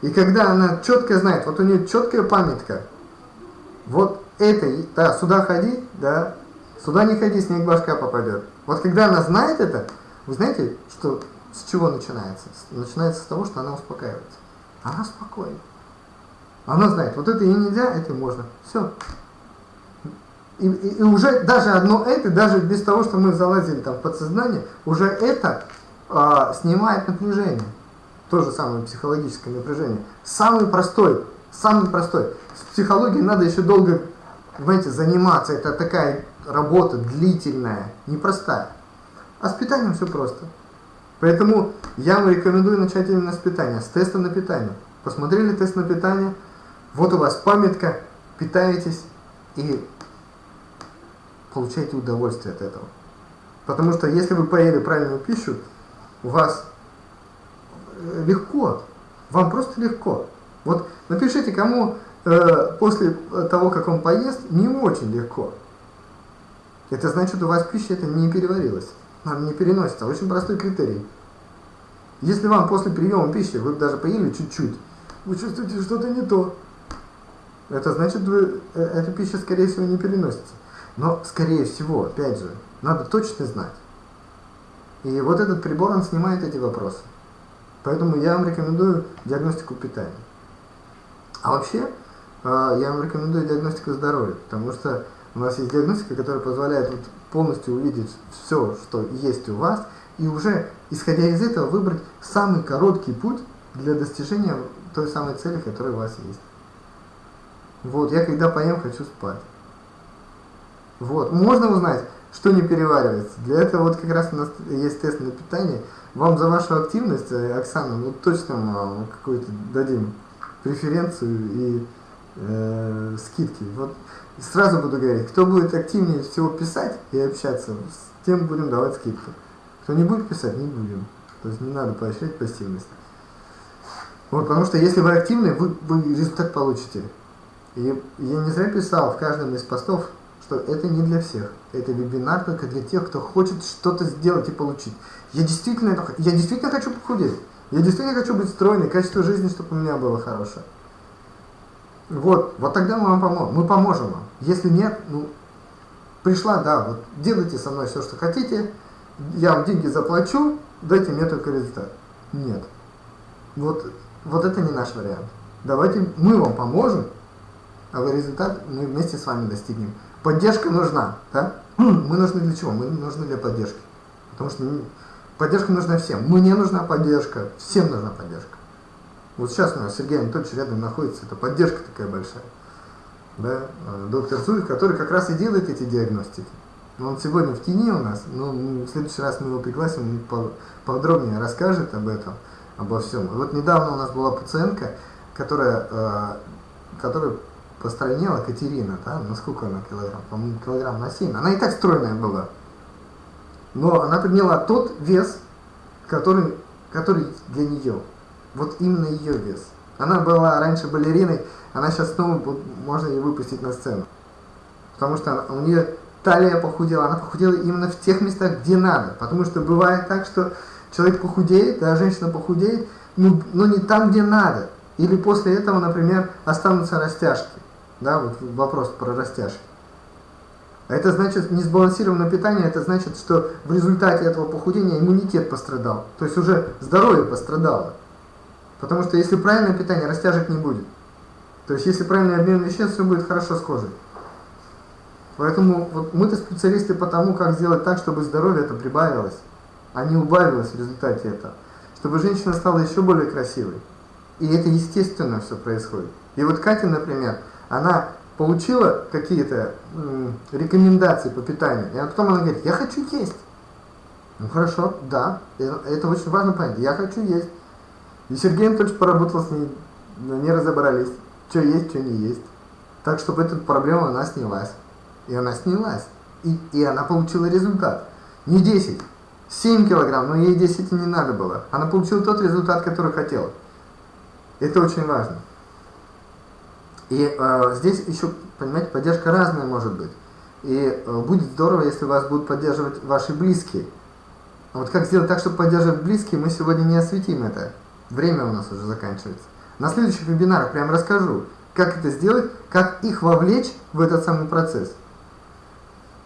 И когда она четко знает, вот у нее четкая памятка, вот это, да, сюда ходи, да, сюда не ходи, снег башка попадет. Вот когда она знает это, вы знаете, что с чего начинается? Начинается с того, что она успокаивается. Она спокойна. Она знает, вот это ей нельзя, это можно. Все. И, и, и уже даже одно это, даже без того, что мы залазили там в подсознание, уже это а, снимает напряжение. То же самое психологическое напряжение. Самый простой, самый простой. С психологией надо еще долго, понимаете, заниматься. Это такая работа длительная, непростая. А с питанием все просто. Поэтому я вам рекомендую начать именно с питания, с теста на питание. Посмотрели тест на питание, вот у вас памятка, питаетесь и получаете удовольствие от этого. Потому что если вы поели правильную пищу, у вас э, легко, вам просто легко. Вот напишите, кому э, после того, как он поест, не очень легко. Это значит, у вас пища это не переварилась, она не переносится. Очень простой критерий. Если вам после приема пищи, вы даже поели чуть-чуть, вы чувствуете что-то не то, это значит, вы, э, эта пища, скорее всего, не переносится. Но, скорее всего, опять же, надо точно знать. И вот этот прибор, он снимает эти вопросы. Поэтому я вам рекомендую диагностику питания. А вообще, э, я вам рекомендую диагностику здоровья, потому что у нас есть диагностика, которая позволяет вот полностью увидеть все, что есть у вас, и уже, исходя из этого, выбрать самый короткий путь для достижения той самой цели, которая у вас есть. Вот, я когда поем, хочу спать. Вот, можно узнать, что не переваривается. Для этого вот как раз у нас есть тест на питание. Вам за вашу активность, э, Оксана, ну точно мы какую-то дадим преференцию и э, скидки. Вот сразу буду говорить, кто будет активнее всего писать и общаться, с тем будем давать скидку. Кто не будет писать, не будем. То есть не надо поощрять пассивность. Вот, потому что если вы активны, вы, вы результат получите. И я не зря писал в каждом из постов, что это не для всех. Это вебинар только для тех, кто хочет что-то сделать и получить. Я действительно, я действительно хочу похудеть. Я действительно хочу быть стройной, качество жизни, чтобы у меня было хорошее. Вот, вот тогда мы вам поможем. Мы поможем вам. Если нет, ну, пришла, да, вот делайте со мной все, что хотите, я вам деньги заплачу, дайте мне только результат. Нет. Вот, вот это не наш вариант. Давайте мы вам поможем, вы результат мы вместе с вами достигнем. Поддержка нужна, да? Мы нужны для чего? Мы нужны для поддержки. Потому что поддержка нужна всем. Мне нужна поддержка, всем нужна поддержка. Вот сейчас у нас Сергей Анатольевич рядом находится, это поддержка такая большая. Да? А, доктор Зуев, который как раз и делает эти диагностики. Он сегодня в тени у нас, но в следующий раз мы его пригласим, он подробнее расскажет об этом, обо всем. Вот недавно у нас была пациентка, которая, а, которая постранела Катерина, да, на сколько она килограмм? По-моему, килограмм на 7. Она и так стройная была. Но она приняла тот вес, который, который для нее. Вот именно ее вес. Она была раньше балериной, она сейчас снова можно ее выпустить на сцену. Потому что у нее талия похудела, она похудела именно в тех местах, где надо. Потому что бывает так, что человек похудеет, да, женщина похудеет, но, но не там, где надо. Или после этого, например, останутся растяжки. Да, вот вопрос про растяжки. Это значит, несбалансированное питание, это значит, что в результате этого похудения иммунитет пострадал. То есть уже здоровье пострадало. Потому что если правильное питание, растяжек не будет. То есть если правильный обмен веществ, все будет хорошо с кожей. Поэтому вот мы-то специалисты по тому, как сделать так, чтобы здоровье это прибавилось, а не убавилось в результате этого. Чтобы женщина стала еще более красивой. И это естественно все происходит. И вот Катя, например, она получила какие-то рекомендации по питанию, и потом она говорит, я хочу есть. Ну хорошо, да, это очень важно понять, я хочу есть. И Сергей Анатольевич поработал с ней, не разобрались, что есть, что не есть. Так, чтобы эта проблема она снялась. И она снялась. И, и она получила результат. Не 10, 7 килограмм, но ей 10 не надо было. Она получила тот результат, который хотела. Это очень важно. И э, здесь еще, понимаете, поддержка разная может быть. И э, будет здорово, если вас будут поддерживать ваши близкие. А вот как сделать так, чтобы поддерживать близкие, мы сегодня не осветим это. Время у нас уже заканчивается. На следующих вебинарах прям расскажу, как это сделать, как их вовлечь в этот самый процесс.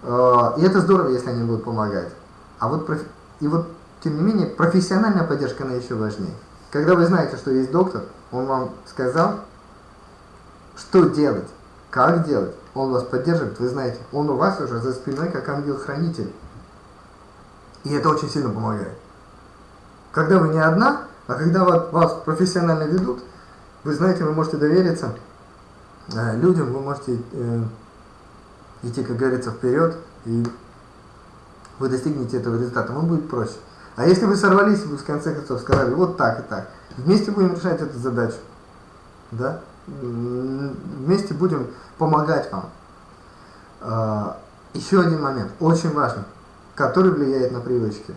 Э, и это здорово, если они будут помогать. А вот, и вот, тем не менее, профессиональная поддержка, она еще важнее. Когда вы знаете, что есть доктор, он вам сказал, что делать? Как делать? Он вас поддерживает, вы знаете, он у вас уже за спиной как ангел-хранитель. И это очень сильно помогает. Когда вы не одна, а когда вас профессионально ведут, вы знаете, вы можете довериться э, людям, вы можете э, идти, как говорится, вперед, и вы достигнете этого результата, вам будет проще. А если вы сорвались, вы в конце концов сказали, вот так и так, вместе будем решать эту задачу, да? Вместе будем помогать вам. А, еще один момент, очень важный, который влияет на привычки.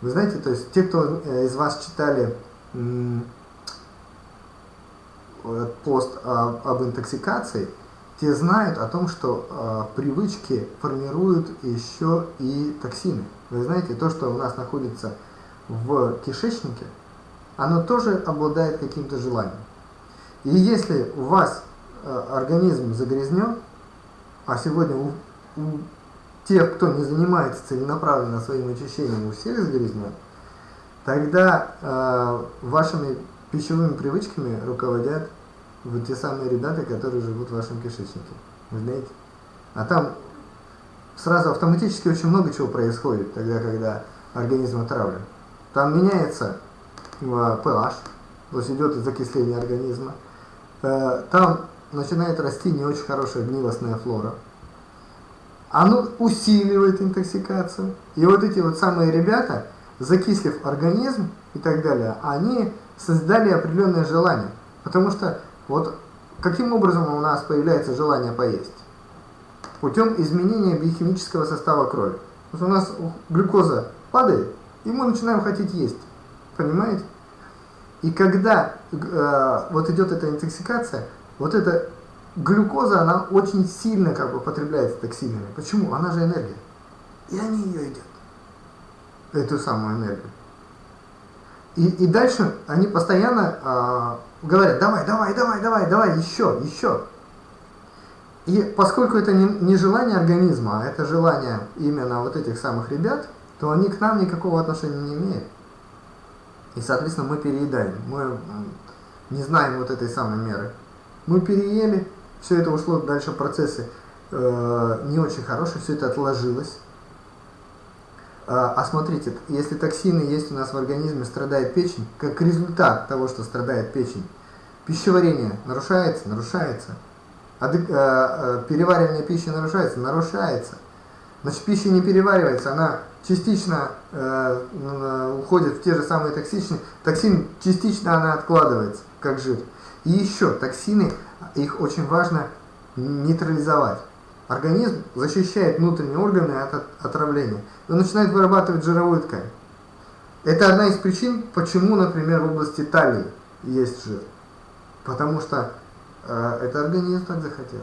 Вы знаете, то есть те, кто э, из вас читали пост об интоксикации, те знают о том, что привычки формируют еще и токсины. Вы знаете, то, что у нас находится в кишечнике, оно тоже обладает каким-то желанием. И если у вас э, организм загрязнен, а сегодня у, у тех, кто не занимается целенаправленно своим очищением, у всех загрязнен, тогда э, вашими пищевыми привычками руководят вот те самые ребята, которые живут в вашем кишечнике. Вы знаете? А там сразу автоматически очень много чего происходит, тогда, когда организм отравлен. Там меняется э, pH, то есть идет закисление организма. Э, там начинает расти не очень хорошая гнилостная флора. Оно усиливает интоксикацию. И вот эти вот самые ребята, закислив организм и так далее, они создали определенное желание. Потому что вот каким образом у нас появляется желание поесть? Путем изменения биохимического состава крови. Вот у нас глюкоза падает, и мы начинаем хотеть есть. Понимаете? И когда э, вот идет эта интоксикация, вот это глюкоза, она очень сильно как бы потребляется токсинами. Почему? Она же энергия. И они ее едят. Эту самую энергию. И, и дальше они постоянно э, говорят, давай, давай, давай, давай, давай, еще, еще. И поскольку это не, не желание организма, а это желание именно вот этих самых ребят, то они к нам никакого отношения не имеют. И, соответственно, мы переедаем, мы не знаем вот этой самой меры. Мы переели, все это ушло дальше процессы э, не очень хорошие, все это отложилось. А, а смотрите, если токсины есть у нас в организме, страдает печень, как результат того, что страдает печень, пищеварение нарушается, нарушается, а, а, переваривание пищи нарушается, нарушается. Значит, пища не переваривается, она частично э, уходит в те же самые токсичные, токсин частично она откладывается, как жир. И еще, токсины, их очень важно нейтрализовать. Организм защищает внутренние органы от отравления. Он начинает вырабатывать жировую ткань. Это одна из причин, почему, например, в области талии есть жир. Потому что э, это организм так захотел.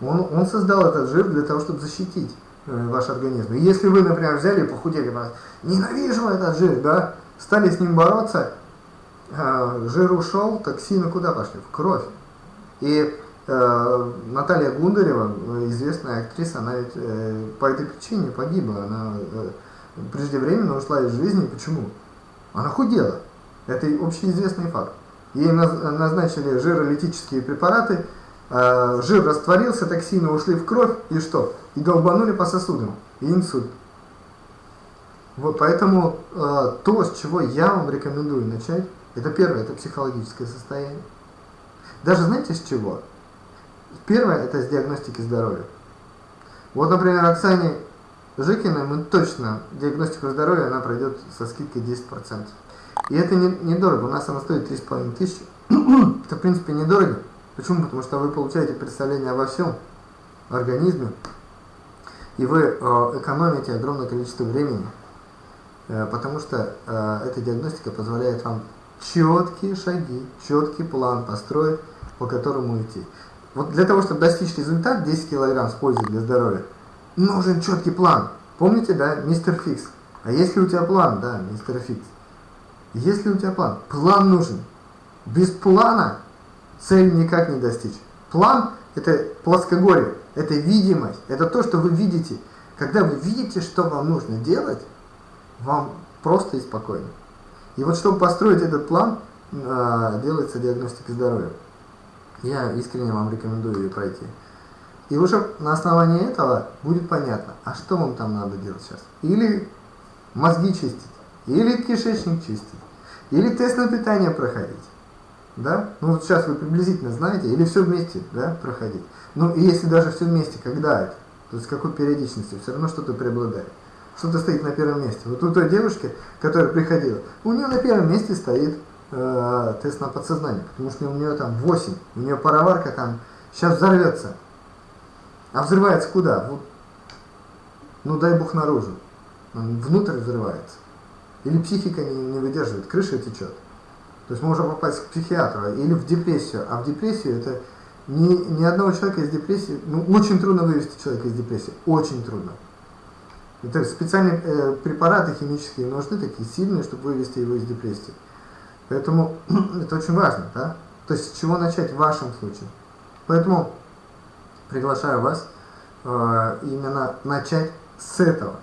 Он, он создал этот жир для того, чтобы защитить э, ваш организм. Если вы, например, взяли и похудели, ненавижу этот жир, да, стали с ним бороться, э, жир ушел, токсины куда пошли? В кровь. И Э, Наталья Гундарева, известная актриса, она ведь э, по этой причине погибла. Она э, преждевременно ушла из жизни. Почему? Она худела. Это общеизвестный факт. Ей назначили жиролитические препараты, жир растворился, токсины ушли в кровь, и что? И долбанули по сосудам, и инсульт. Вот поэтому то, с чего я вам рекомендую начать, это первое, это психологическое состояние. Даже знаете с чего? Первое – это с диагностики здоровья. Вот, например, Оксане Жикиной мы точно диагностику здоровья она пройдет со скидкой 10%. И это недорого, не у нас она стоит 3,5 тысячи. это, в принципе, недорого. Почему? Потому что вы получаете представление обо всем организме, и вы э, экономите огромное количество времени, э, потому что э, эта диагностика позволяет вам четкие шаги, четкий план построить, по которому идти. Вот для того, чтобы достичь результат 10 килограмм с пользой для здоровья, нужен четкий план. Помните, да, мистер Фикс? А если у тебя план, да, мистер Фикс? Если у тебя план, план нужен. Без плана цель никак не достичь. План – это плоскогорье, это видимость, это то, что вы видите. Когда вы видите, что вам нужно делать, вам просто и спокойно. И вот чтобы построить этот план, а, делается диагностика здоровья. Я искренне вам рекомендую ее пройти. И уже на основании этого будет понятно, а что вам там надо делать сейчас. Или мозги чистить, или кишечник чистить, или тест на питание проходить. Да? Ну вот сейчас вы приблизительно знаете, или все вместе да, проходить. Ну и если даже все вместе, когда это? То есть какой периодичностью, все равно что-то преобладает. Что-то стоит на первом месте. Вот у той девушки, которая приходила, у нее на первом месте стоит э, тест на подсознание, потому что у нее там 8, у нее пароварка там сейчас взорвется. А взрывается куда? Вот, ну дай бог наружу. Он внутрь взрывается. Или психика не, не выдерживает, крыша течет. То есть можно попасть к психиатру или в депрессию. А в депрессию это ни, ни одного человека из депрессии, ну очень трудно вывести человека из депрессии, очень трудно. Это специальные э, препараты химические нужны, такие сильные, чтобы вывести его из депрессии. Поэтому это очень важно, да? То есть с чего начать в вашем случае. Поэтому приглашаю вас э, именно начать с этого.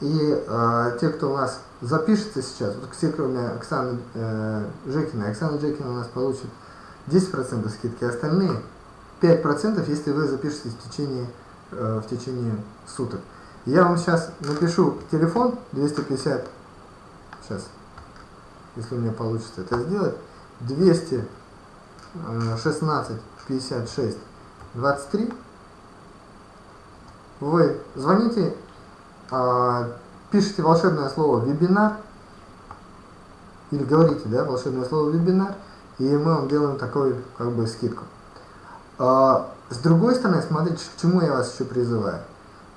И э, те, кто у нас запишется сейчас, вот все, кроме Оксаны э, Жекиной, Оксана Жекина у нас получит 10% скидки, остальные 5%, если вы запишетесь в течение, э, в течение суток. Я вам сейчас напишу телефон 250, сейчас, если у меня получится это сделать, 216 56 23. Вы звоните, пишите волшебное слово «вебинар» или говорите, да, волшебное слово «вебинар», и мы вам делаем такую, как бы, скидку. А, с другой стороны, смотрите, к чему я вас еще призываю.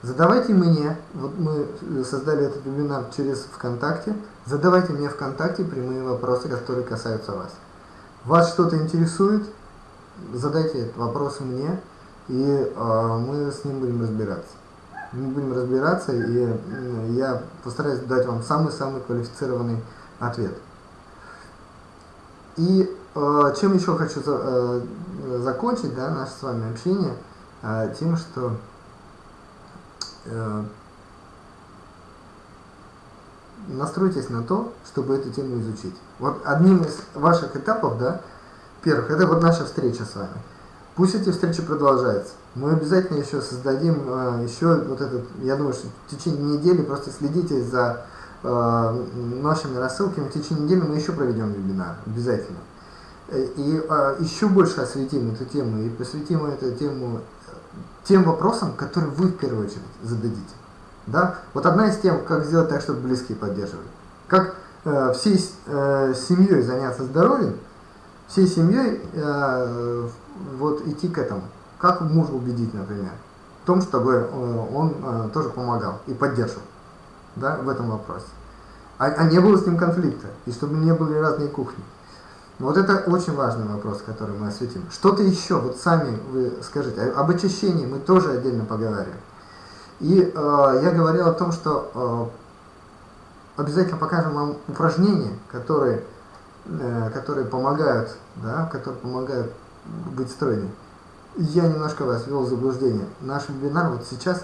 Задавайте мне, вот мы создали этот вебинар через ВКонтакте, задавайте мне ВКонтакте прямые вопросы, которые касаются вас. Вас что-то интересует, задайте этот вопрос мне, и э, мы с ним будем разбираться. Мы будем разбираться, и я постараюсь дать вам самый-самый квалифицированный ответ. И э, чем еще хочу за, э, закончить да, наше с вами общение, э, тем, что э, настройтесь на то, чтобы эту тему изучить. Вот одним из ваших этапов, да, первых, это вот наша встреча с вами. Пусть эти встречи продолжаются. Мы обязательно еще создадим э, еще вот этот, я думаю, что в течение недели просто следите за э, нашими рассылками. В течение недели мы еще проведем вебинар, обязательно. Э, и э, еще больше осветим эту тему и посвятим эту тему тем вопросам, которые вы в первую очередь зададите. Да? Вот одна из тем, как сделать так, чтобы близкие поддерживали. Как э, всей э, семьей заняться здоровьем, всей семьей э, вот идти к этому. Как мужа убедить, например, в том, чтобы э, он э, тоже помогал и поддерживал да, в этом вопросе. А, а не было с ним конфликта, и чтобы не были разные кухни. Вот это очень важный вопрос, который мы осветим. Что-то еще, вот сами вы скажите, об очищении мы тоже отдельно поговорим. И э, я говорил о том, что э, обязательно покажем вам упражнения, которые, которые помогают, да, которые помогают быть стройней. Я немножко вас ввел в заблуждение. Наш вебинар вот сейчас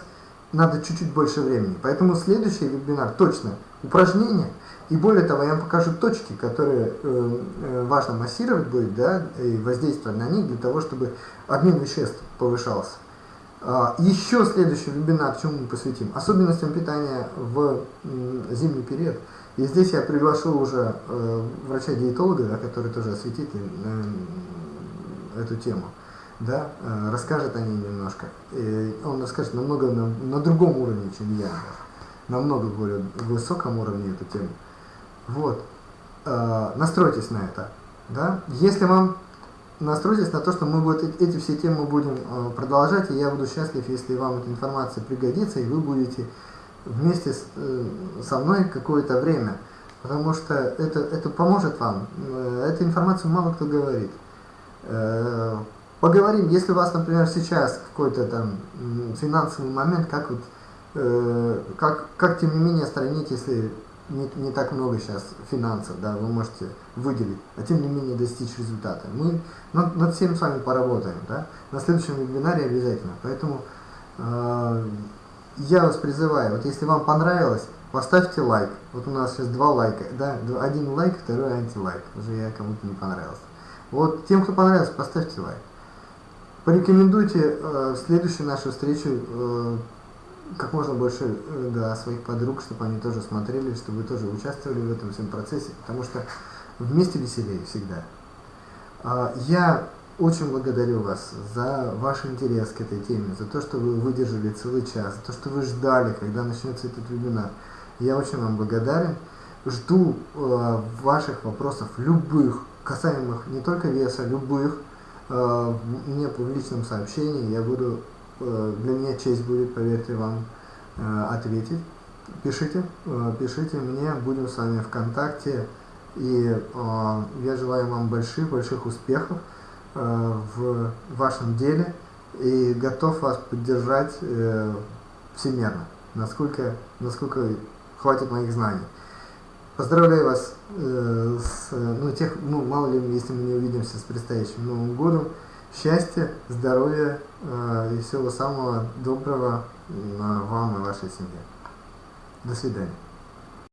надо чуть-чуть больше времени. Поэтому следующий вебинар точно упражнения. И более того, я вам покажу точки, которые э, э, важно массировать будет, да, и воздействовать на них для того, чтобы обмен веществ повышался. А, Еще следующий вебинар, чему мы посвятим, особенностям питания в зимний период. И здесь я приглашу уже э, врача-диетолога, да, который тоже осветит э, эту тему, да, э, расскажет о ней немножко. И он расскажет намного на, на другом уровне, чем я, намного более высоком уровне эту тему. Вот. Настройтесь на это. Да? Если вам настройтесь на то, что мы вот эти все темы будем э, продолжать, и я буду счастлив, если вам эта информация пригодится, и вы будете вместе с, э, со мной какое-то время, потому что это, это поможет вам. Э, эту информацию мало кто говорит. Поговорим, если у вас, например, сейчас какой-то там финансовый момент, как вот, как, как тем не менее остранить, если не, не так много сейчас финансов, да, вы можете выделить, а тем не менее достичь результата. Мы над, над всем с вами поработаем, да, на следующем вебинаре обязательно. Поэтому э, я вас призываю, вот если вам понравилось, поставьте лайк. Вот у нас сейчас два лайка, да, один лайк, второй антилайк. Уже я кому-то не понравился. Вот тем, кто понравился, поставьте лайк. Порекомендуйте э, следующую нашу встречу э, как можно больше э, да, своих подруг, чтобы они тоже смотрели, чтобы вы тоже участвовали в этом всем процессе, потому что вместе веселее всегда. А, я очень благодарю вас за ваш интерес к этой теме, за то, что вы выдержали целый час, за то, что вы ждали, когда начнется этот вебинар. Я очень вам благодарен. Жду э, ваших вопросов, любых, касаемых не только веса, любых, э, мне в личном сообщении. Я буду Э, для меня честь будет, поверьте вам, э, ответить. Пишите, э, пишите мне, будем с вами в контакте. И я желаю вам больших-больших успехов в вашем деле и готов вас поддержать всемерно, насколько, насколько хватит моих знаний. Поздравляю вас э, с, ну, тех, ну, мало ли, если мы не увидимся с предстоящим Новым годом счастья, здоровья э, и всего самого доброго вам и вашей семье. До свидания.